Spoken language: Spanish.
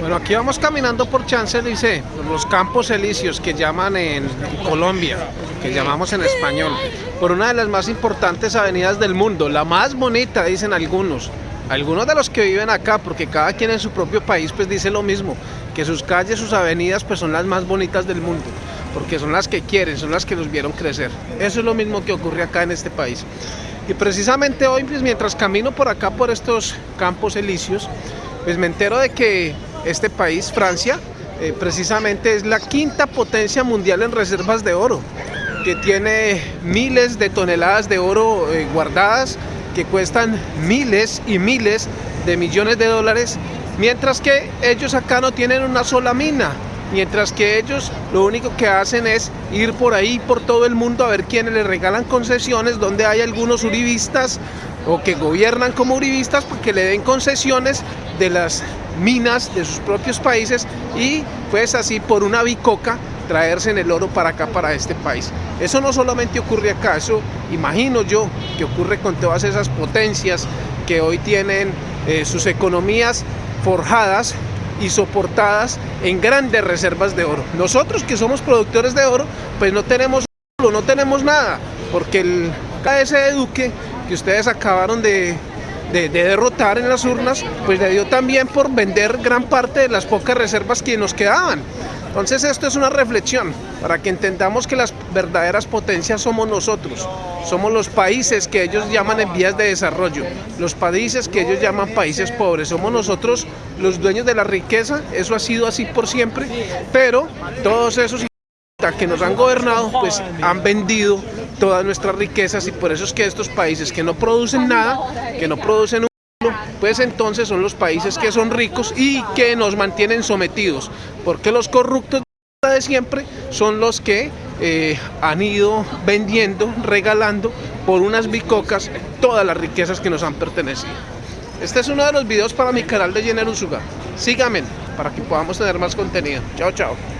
Bueno, aquí vamos caminando por Champs-Élysées, los campos elíseos que llaman en Colombia, que llamamos en español, por una de las más importantes avenidas del mundo, la más bonita, dicen algunos. Algunos de los que viven acá, porque cada quien en su propio país pues dice lo mismo, que sus calles, sus avenidas pues son las más bonitas del mundo, porque son las que quieren, son las que los vieron crecer. Eso es lo mismo que ocurre acá en este país. Y precisamente hoy, pues mientras camino por acá, por estos campos elíseos, pues me entero de que este país, Francia, eh, precisamente es la quinta potencia mundial en reservas de oro, que tiene miles de toneladas de oro eh, guardadas, que cuestan miles y miles de millones de dólares, mientras que ellos acá no tienen una sola mina, mientras que ellos lo único que hacen es ir por ahí, por todo el mundo, a ver quiénes les regalan concesiones, donde hay algunos uribistas o que gobiernan como uribistas para que le den concesiones de las minas de sus propios países y pues así por una bicoca traerse en el oro para acá, para este país. Eso no solamente ocurre acá, eso imagino yo que ocurre con todas esas potencias que hoy tienen eh, sus economías forjadas y soportadas en grandes reservas de oro. Nosotros que somos productores de oro, pues no tenemos no tenemos nada, porque el ese Duque que ustedes acabaron de, de, derrotar en las urnas, pues le dio también por vender gran parte de las pocas reservas que nos quedaban. Entonces esto es una reflexión para que entendamos que las verdaderas potencias somos nosotros, somos los países que ellos llaman en vías de desarrollo, los países que ellos llaman países pobres, somos nosotros los dueños de la riqueza, eso ha sido así por siempre, pero todos esos que nos han gobernado pues han vendido todas nuestras riquezas y por eso es que estos países que no producen nada, que no producen un pues entonces son los países que son ricos y que nos mantienen sometidos, porque los corruptos de siempre son los que eh, han ido vendiendo, regalando por unas bicocas todas las riquezas que nos han pertenecido. Este es uno de los videos para mi canal de Jenner Usuga. Síganme para que podamos tener más contenido. Chao, chao.